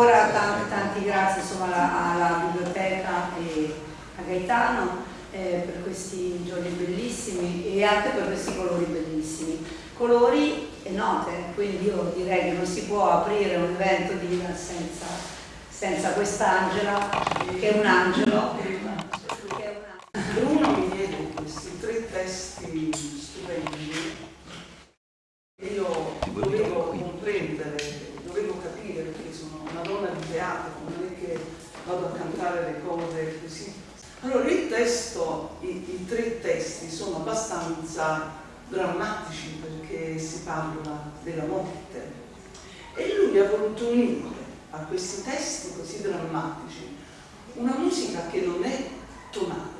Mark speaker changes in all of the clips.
Speaker 1: Ancora tanti, tanti grazie insomma, alla, alla, biblioteca e a Gaetano eh, per questi giorni bellissimi e anche per questi colori bellissimi. Colori e note, quindi io direi che non si può aprire un evento di Ida senza, senza quest'Angela, che è un angelo.
Speaker 2: Bruno mi diede questi tre testi stupendi e io dovevo comprendere, dovevo capire perché sono una donna di teatro, non è che vado cantare le cose così. Allora il testo, i, i tre testi sono abbastanza drammatici perché si parla della morte e lui ha voluto unire a questi testi così drammatici una musica che non è tonale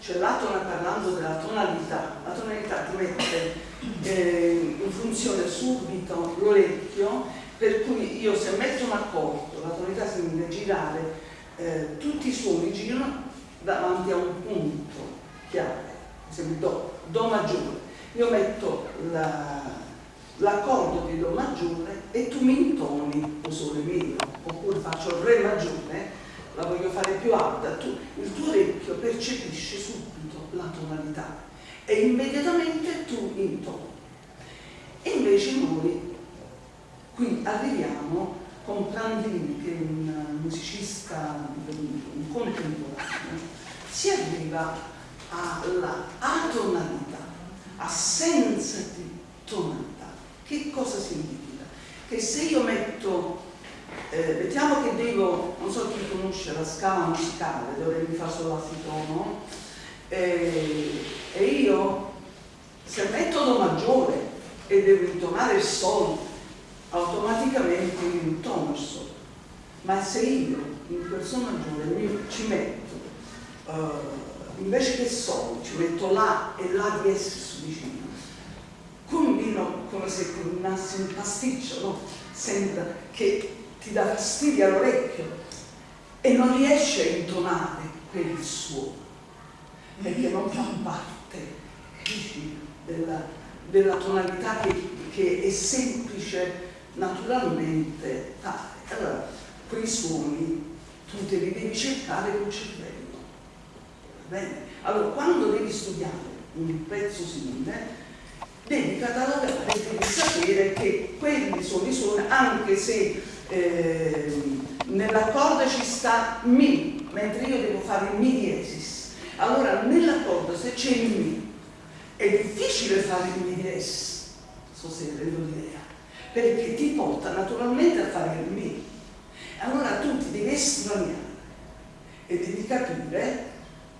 Speaker 2: cioè l'atona parlando della tonalità la tonalità ti mette eh, in funzione subito l'orecchio per cui io se metto un accordo la tonalità significa girare eh, tutti i suoni girano davanti a un punto chiave esempio do, do maggiore io metto l'accordo la, di Do maggiore e tu mi intoni o sole minimo, oppure faccio Re maggiore, la voglio fare più alta, tu, il tuo orecchio percepisce subito la tonalità e immediatamente tu intoni. E invece noi qui arriviamo con che è un musicista, un contemporaneo, si arriva alla atonalità assenza di tonalità. Che cosa significa? Che se io metto, eh, mettiamo che devo, non so chi conosce la scala musicale, dove mi fa solo la tono, eh, e io se metto Do maggiore e devo intonare il Sol, automaticamente io intono il Sol. Ma se io in quel Sol maggiore ci metto uh, invece che Sol ci metto La e La di S vicino. Combino come se combinassi un pasticcio, no? Sembra che ti dà fastidio all'orecchio e non riesci a intonare quel suono, perché non fa parte della, della tonalità che, che, è semplice naturalmente tale. Allora, quei suoni tu te li devi cercare col cervello. Va bene? Allora, quando devi studiare un pezzo simile, devi catalogare, devi sapere che quelli sono i suoni, anche se eh, nell'accordo ci sta Mi, mentre io devo fare Mi diesis. Allora nell'accordo se c'è il Mi, è difficile fare il Mi diesis, so se rendo l'idea, perché ti porta naturalmente a fare il Mi. Allora tu ti devi estraniare e devi capire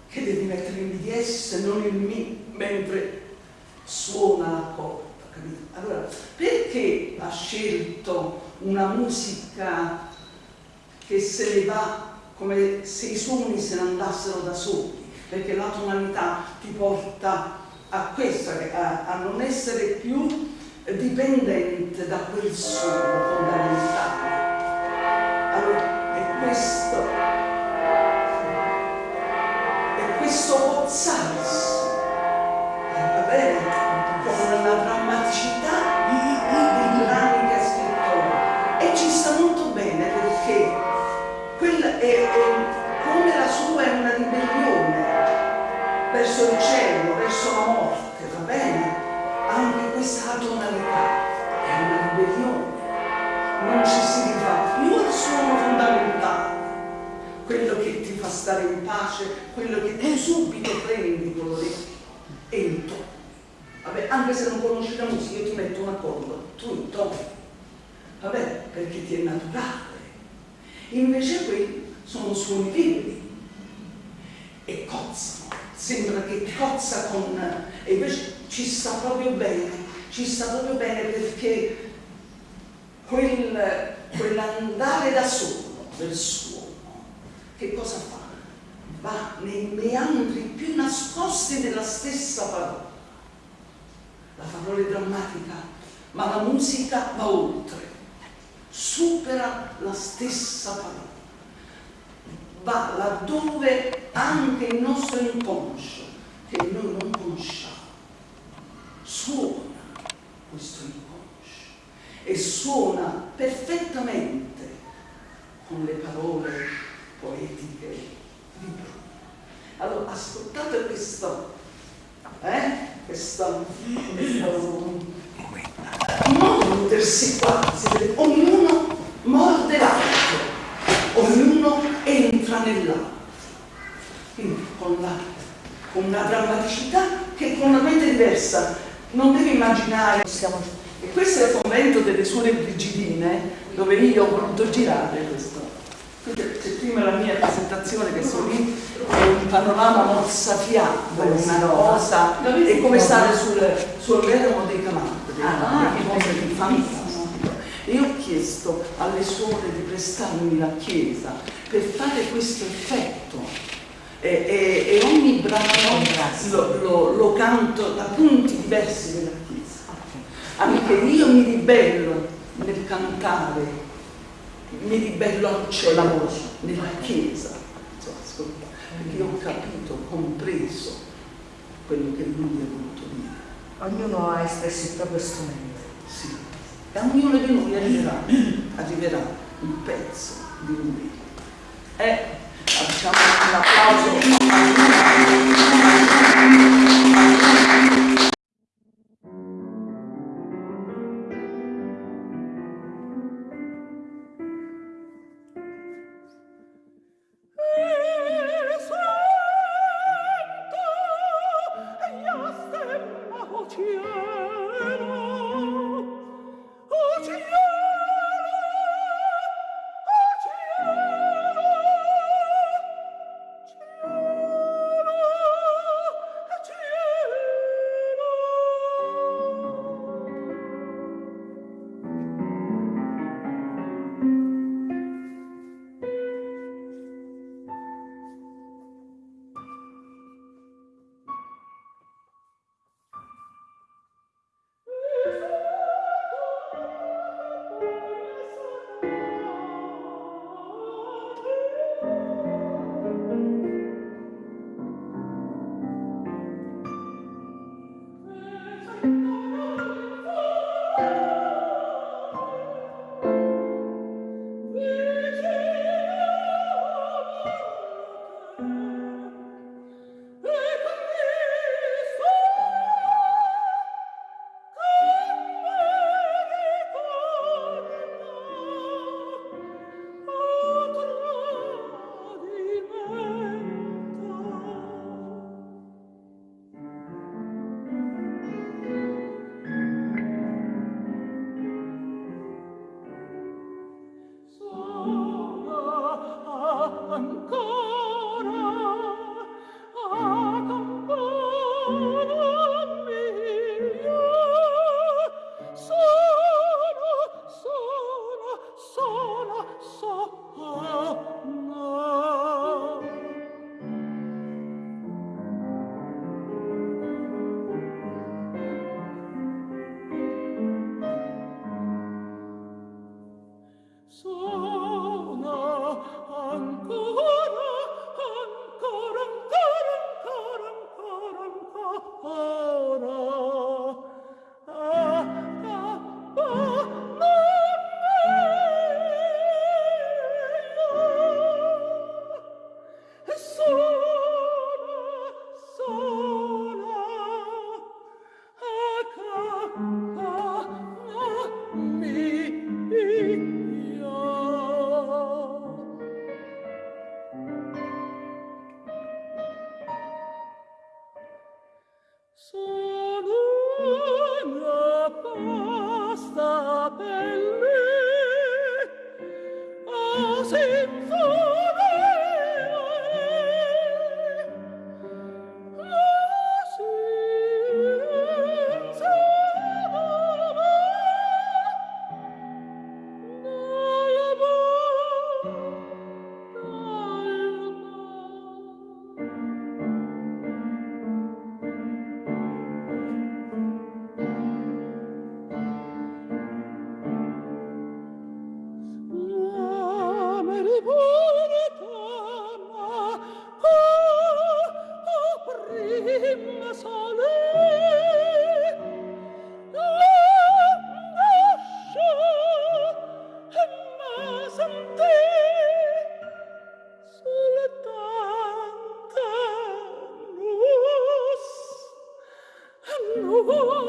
Speaker 2: che devi mettere il BDS non il Mi mentre suona la corda, capito? Allora, perché ha scelto una musica che se ne va come se i suoni se ne andassero da soli? Perché la tonalità ti porta a questo, a, a non essere più dipendente da quel suono fondamentale. Allora, è questo questo pozzarsi, va bene? Con una drammaticità di brani che ha scritto e ci sta molto bene perché quella è, è, come la sua è una ribellione verso il cielo, verso la morte, va bene? Tonalità è una ribellione, non ci si rifà più al suono fondamentale quello che ti fa stare in pace, quello che tu subito prendi con l'orecchio e intoni. Vabbè, anche se non conosci la musica, io ti metto un accordo, tu intoni. Vabbè, perché ti è naturale. Invece quelli sono suoni vivi e cozzano. Sembra che cozza con... e invece ci sta proprio bene, ci sta proprio bene perché quel, quell'andare da solo del suo che cosa fa? Va nei meandri più nascosti della stessa parola. La parola è drammatica, ma la musica va oltre, supera la stessa parola. Va laddove anche il nostro inconscio, che noi non conosciamo, suona questo inconscio e suona perfettamente con le parole poetiche di Bruno. Allora, ascoltate questo, eh? questo, questo mordersi quasi, ognuno morde l'altro, ognuno entra nell'altro. Quindi con, la, una drammaticità che è completamente diversa. Non devi immaginare, siamo, e questo è il convento delle suore brigidine dove io ho voluto girare questo. C'è prima la mia presentazione che sono lì, è un panorama mozzafiato, una cosa, è come stare sul, sul vermo dei camantri, ah, è cosa di fantastico. E ho chiesto alle suore di prestarmi la chiesa per fare questo effetto. E, e, e ogni brano lo, lo, lo, canto da punti diversi della chiesa. Anche io mi ribello nel cantare mi ribello al cielo, nella chiesa, ascolta, perché io ho capito, compreso quello che lui ha voluto dire.
Speaker 3: Ognuno ha espresso il proprio strumento.
Speaker 2: Sì, e ognuno di noi arriverà, arriverà un pezzo di lui. E facciamo un applauso. Woo-hoo-hoo!